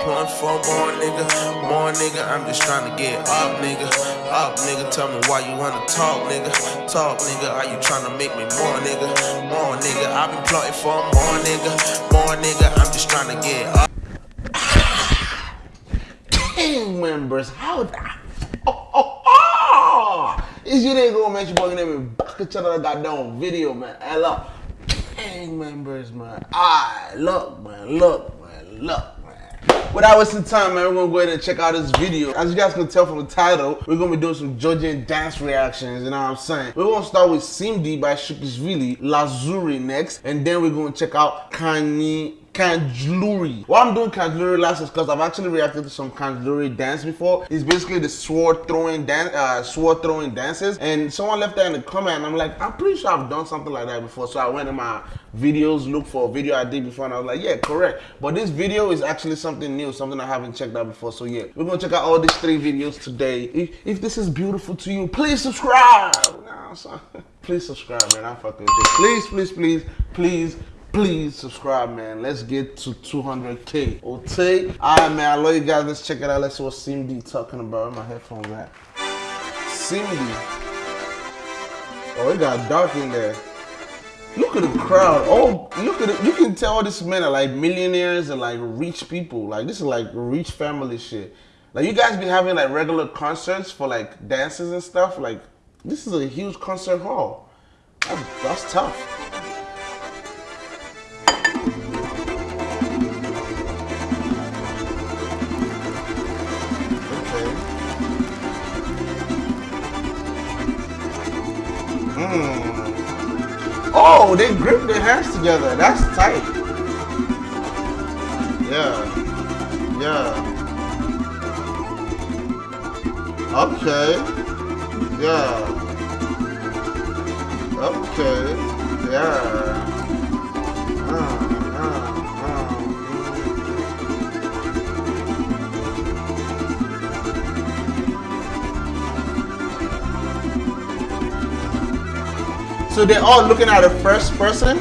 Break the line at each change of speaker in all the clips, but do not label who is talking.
plotting for more nigga, more nigga. I'm just trying to get up, nigga, up, nigga. Tell me why you wanna talk, nigga, talk, nigga. Are you trying to make me more, nigga, more nigga? I've been plotting for more nigga, more nigga. I'm just trying to get up.
Gang members, how that? Oh, oh, oh! It's your nigga, man. Your boy, name is back at another goddamn video, man. Hello, gang members, man. Ah, look, man, look, man, look. Without wasting time, man, we're gonna go ahead and check out this video. As you guys can tell from the title, we're gonna be doing some Georgian dance reactions, you know what I'm saying? We're gonna start with Simdi by Sukhishvili, Lazuri next, and then we're gonna check out Kanye Khanjluri. Why I'm doing Khanjluri last is because I've actually reacted to some Khanjluri dance before. It's basically the sword throwing dance, uh, sword throwing dances. And someone left that in the comment, and I'm like, I'm pretty sure I've done something like that before. So I went in my videos, looked for a video I did before, and I was like, yeah, correct. But this video is actually something new, something I haven't checked out before. So yeah, we're gonna check out all these three videos today. If, if this is beautiful to you, please subscribe. Please subscribe, man. I'm fucking. Please, please, please, please please subscribe, man. Let's get to 200K. Okay? Alright, man. I love you guys. Let's check it out. Let's see what Simdi talking about. My headphones at? Simdi. Oh, it got dark in there. Look at the crowd. Oh, look at it. You can tell these men are like millionaires and like rich people. Like, this is like rich family shit. Like, you guys be having like regular concerts for like dances and stuff. Like, this is a huge concert hall. That's, that's tough. Oh, they grip their hands together. That's tight. Yeah. Yeah. Okay. Yeah. Okay. Yeah. So they're all looking at the first person?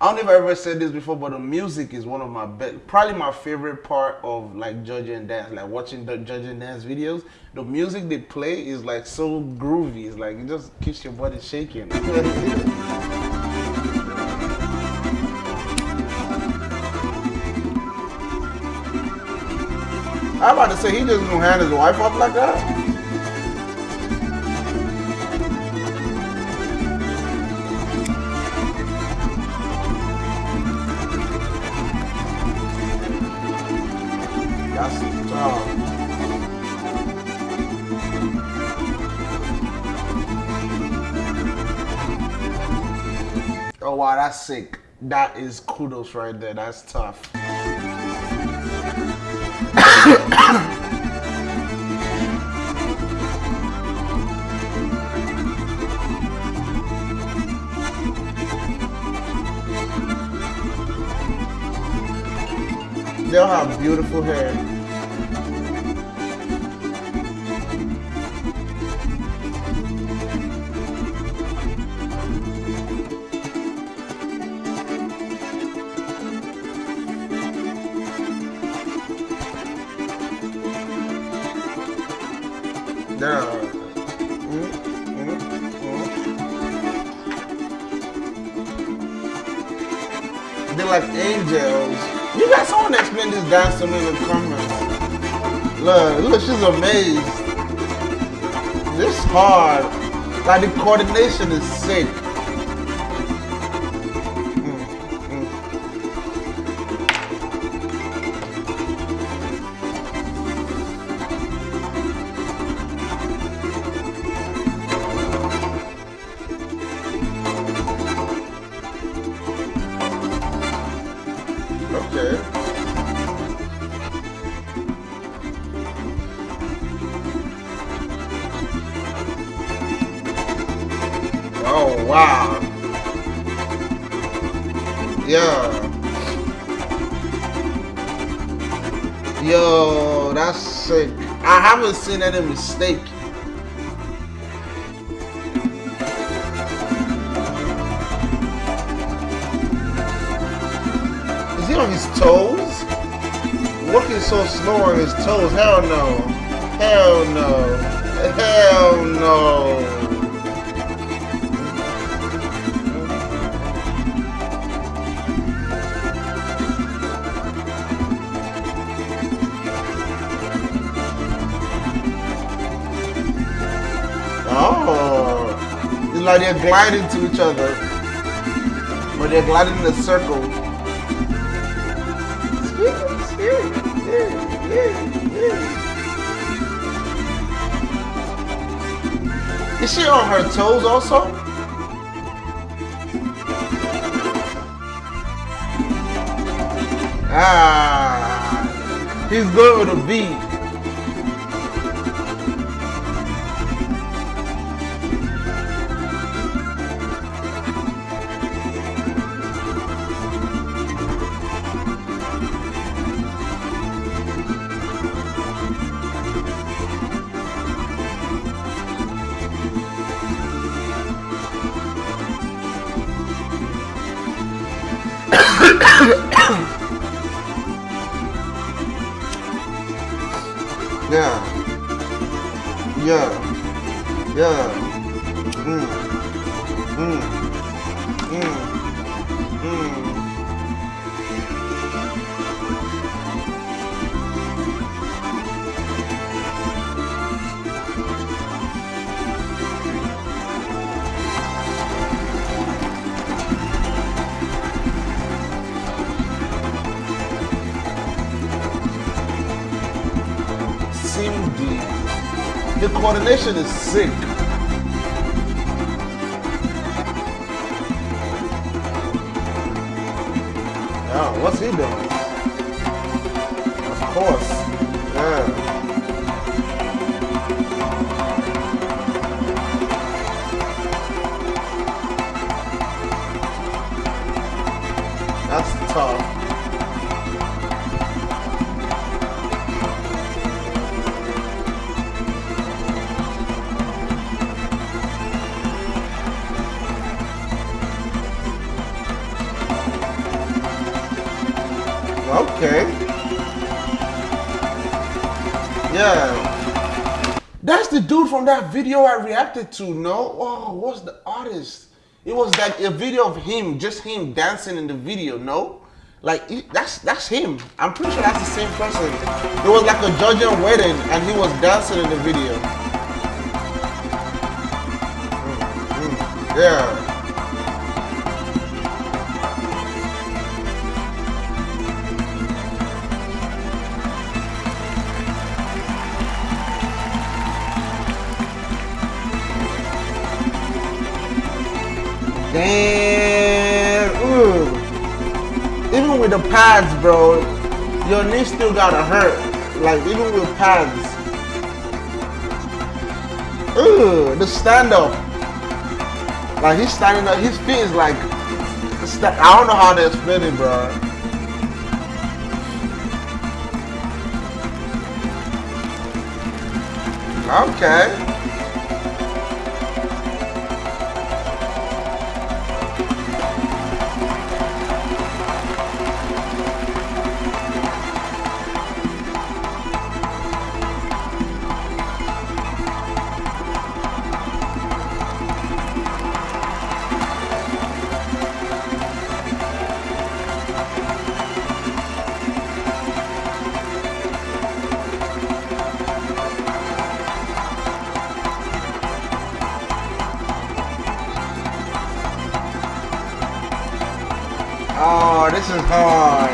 I don't know if I ever said this before, but the music is one of my best, probably my favorite part of like Georgian dance, like watching the Georgian dance videos. The music they play is like so groovy. It's like it just keeps your body shaking. I'm about to say he just gonna hand his wife up like that. That's tough. Oh wow, that's sick. That is kudos right there. That's tough. All have beautiful hair. Look, she's amazed. This hard. Like the coordination is sick. I haven't seen any mistake. Is he on his toes? Walking so slow on his toes. Hell no. Hell no. Hell no. Like they're gliding to each other, but they're gliding in a circle. Is she on her toes also? Ah, he's going with a beat. Yeah. Yeah. Yeah. Mm. Mm. Mm. Coordination is sick. Yeah, what's he doing? Of course. That video I reacted to, no? Oh, what's the artist? It was like a video of him, just him dancing in the video, no? Like that's that's him. I'm pretty sure that's the same person. It was like a Georgian wedding and he was dancing in the video. Mm, mm, yeah. The pads, bro, your knee still gotta hurt. Like even with pads. Ooh, the stand up. Like he's standing up, his feet is like. I don't know how to explain it, bro. Okay. Oh, this is hard.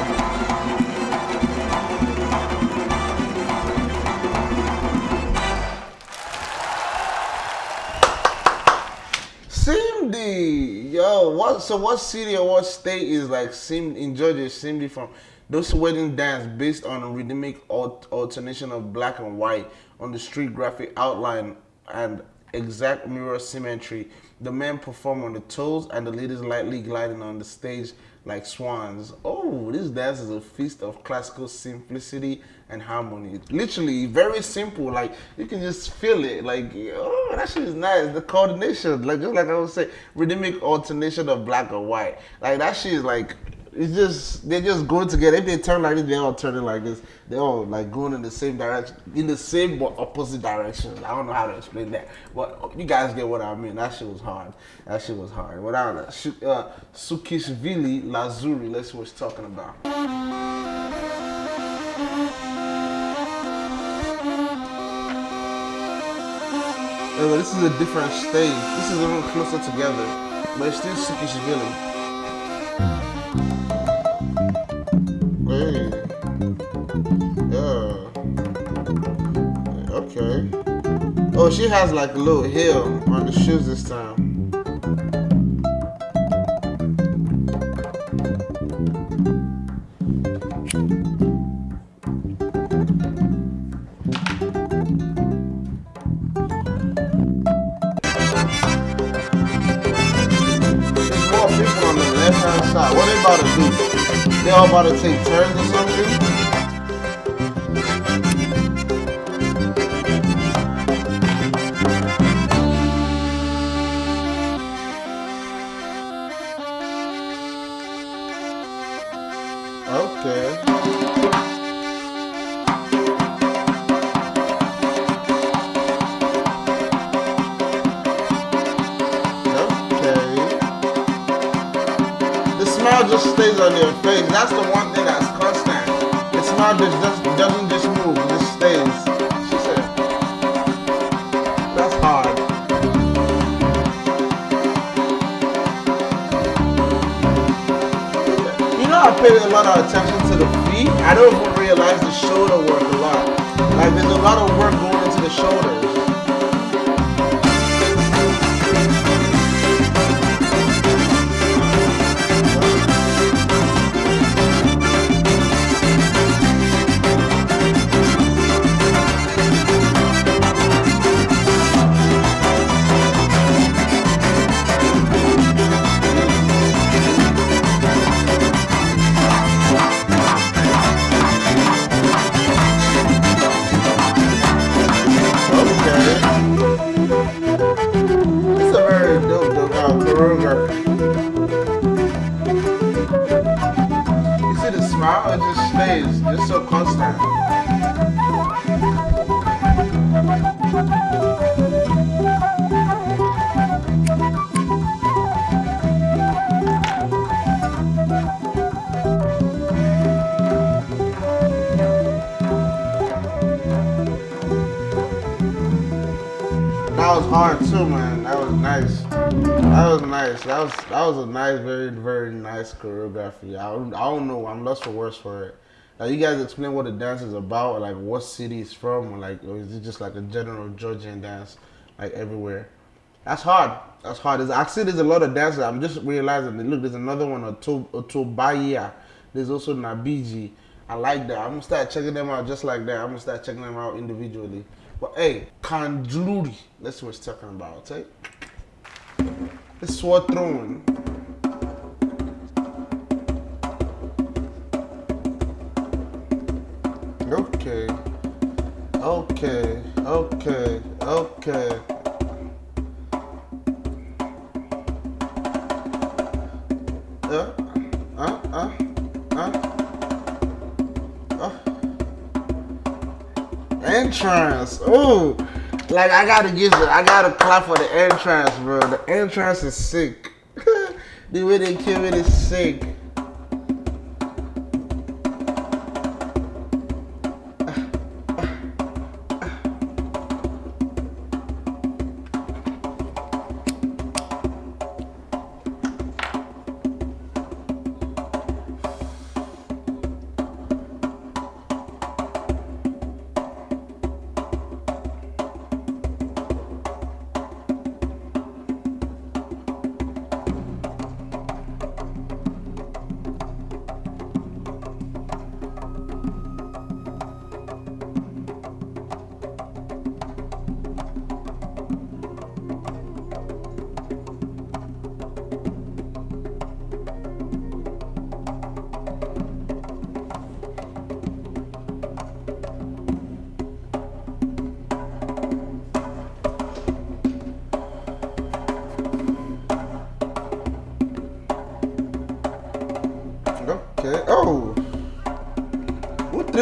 Simdi, yo, what? So, what city or what state is like Sim in Georgia? Simdi from those wedding dance based on a rhythmic alt- alternation of black and white on the street graphic outline and exact mirror symmetry. The men perform on the toes and the ladies lightly gliding on the stage like swans. Oh, this dance is a feast of classical simplicity and harmony. Literally, very simple. Like you can just feel it. Like oh, that shit is nice. The coordination, like just like I would say, rhythmic alternation of black or white. Like that shit is like it's just they're just going together. If they turn like this, they're all turning like this. They're all like going in the same direction, in the same but opposite directions. I don't know how to explain that, but you guys get what I mean. That shit was hard. That shit was hard. Without uh, Sukhishvili Lazuri, let's see what she's talking about. This is a different stage. This is a little closer together, but it's still Sukhishvili. Oh, she has like a little heel on the shoes this time. There's more people on the left hand side. What they about to do? They all about to take turns or something? Just stays on your face. That's the one thing that's constant. The smile just doesn't just move, it just stays. She said, that's hard. You know I pay a lot of attention to the feet. I don't even realize the shoulder work a lot. Like there's a lot of work going into the shoulders. Hard too, man. That was nice. That was nice. That was that was a nice, very very nice choreography. I don't, I don't know. I'm lost for words for it. Like you guys explain what the dance is about, like what city it's from, or like or is it just like a general Georgian dance, like everywhere? That's hard. That's hard. There's see, there's a lot of dances. I'm just realizing. That, look, there's another one, Otobaya. There's also Nabiji. I like that. I'm gonna start checking them out just like that. I'm gonna start checking them out individually. But hey, Kanjuri, that's what we're talking about, eh? okay? It's sword throwing. Okay. Okay. Okay. Okay. Entrance. Oh, like I gotta give it. I gotta clap for the entrance, bro. The entrance is sick. the way they kill it is sick.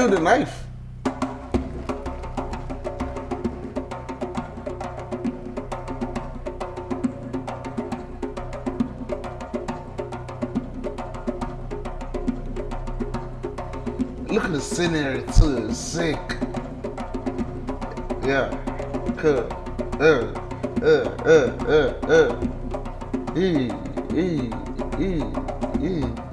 Threw the knife. Look at the scenery too. Sick. Yeah. Cool. Uh. Uh. Uh. Uh. Uh. E. E. E. E.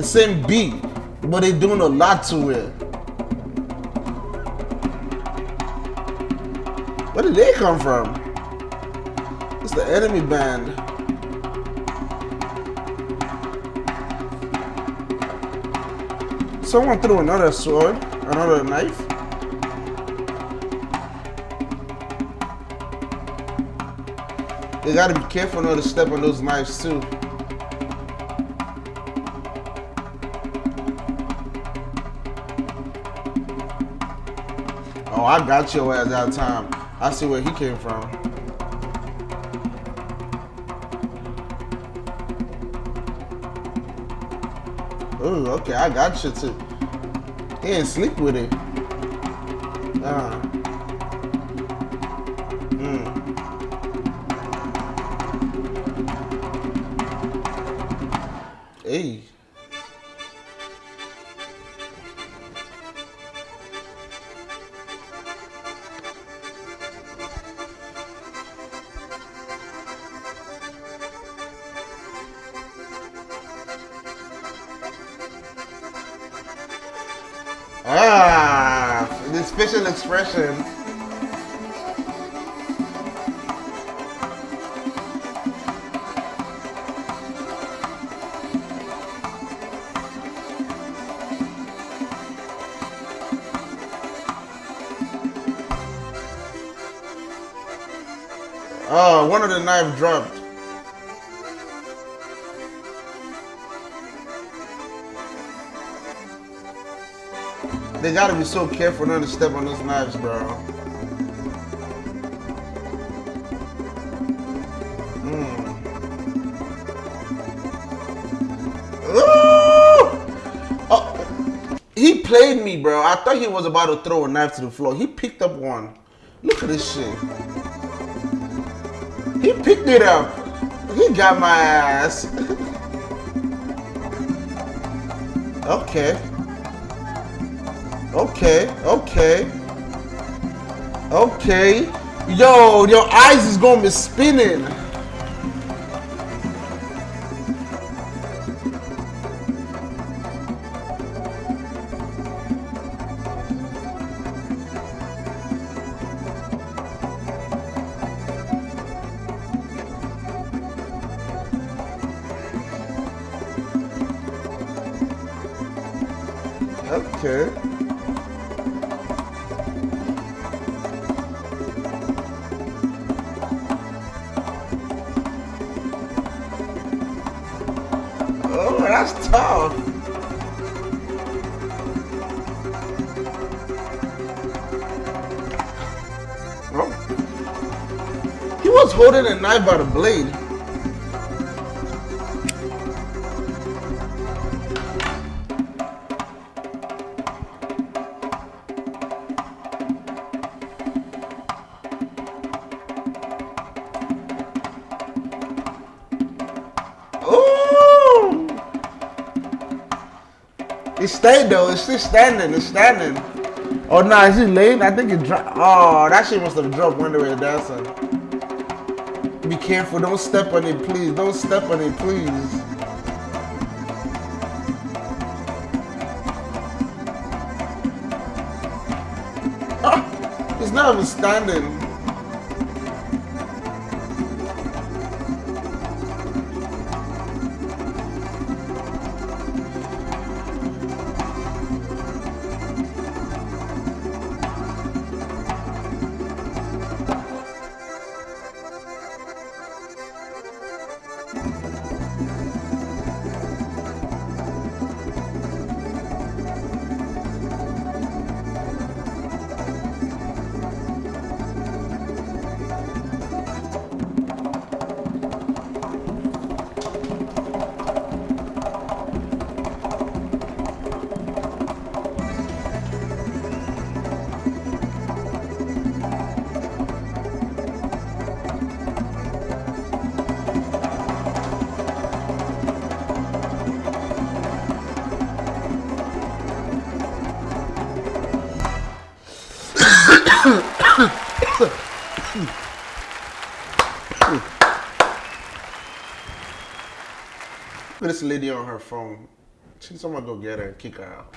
The same beat, but they doing a lot to it. Where did they come from? It's the enemy band. Someone threw another sword, another knife. You gotta be careful not to step on those knives too. I got your ass that time. I see where he came from. Ooh, okay, I got you too. He didn't sleep with it. Uh. Mm. Hey. Expression. Oh, one of the knife dropped. They gotta be so careful not to step on those knives, bro. Mm. Oh, he played me, bro. I thought he was about to throw a knife to the floor. He picked up one. Look at this shit. He picked it up. He got my ass. okay. Okay, okay. Okay. Yo, your eyes is gonna be spinning. That's tough. Oh. He was holding a knife by the blade. Stayed though. It's still standing. It's standing. Oh no, nah, is it laying? I think it dropped. Oh, that shit must have dropped when they were dancing. Be careful. Don't step on it, please. Don't step on it, please. Ah, it's not even standing. Lady on her phone. She's someone go get her and kick her out.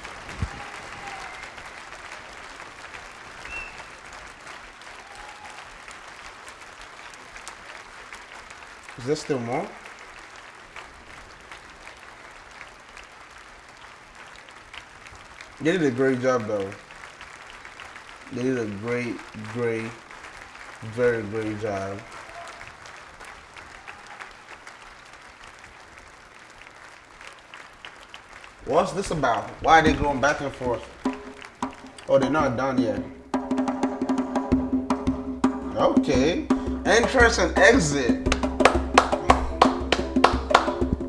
Is there still more? They did a great job though. They did a great, great, very great job. What's this about? Why are they going back and forth? Oh, they're not done yet. Okay. Entrance and exit.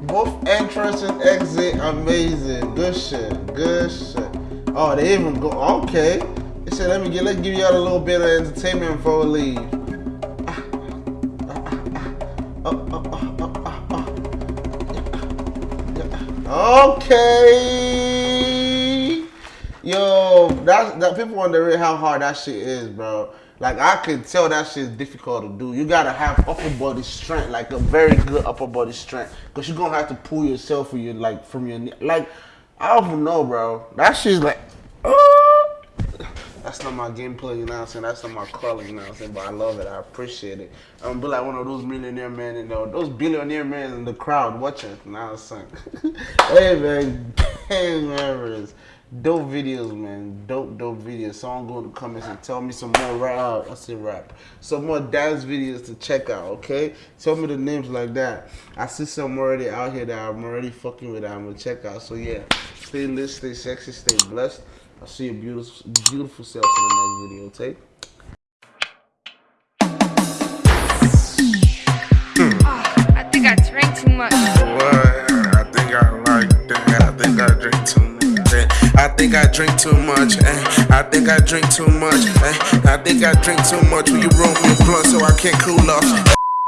Both entrance and exit, amazing. Good shit. Good shit. Oh, they even go. Okay. They said, let me get, let's give y'all a little bit of entertainment before we leave. Okay. Yo, that that people wonder how hard that shit is, bro. Like I could tell that shit is difficult to do. You gotta have upper body strength, like a very good upper body strength, cause you're gonna have to pull yourself from your like from your like I don't know, bro. That shit's like, uh, that's not my gameplay, you know what I'm saying? That's not my calling, you know what I'm saying? But I love it. I appreciate it. I'm be like one of those millionaire men, you uh, know, those billionaire men in the crowd watching. You know what I'm saying? hey, man. Hey, members. Dope videos, man. Dope, dope videos. Someone go in the comments and tell me some more rap. Oh, I say rap. Some more dance videos to check out, okay? Tell me the names like that. I see some already out here that I'm already fucking with I'm gonna check out. So yeah, stay lit, stay sexy, stay blessed. I'll see your beautiful, beautiful self in the next video, okay?
I think I drank too much.
I think I like that. I think I drink too much. eh. I think I drink too much. eh. I think I drink too much. eh. I think I drink too much you roll me a blunt so I can't cool off.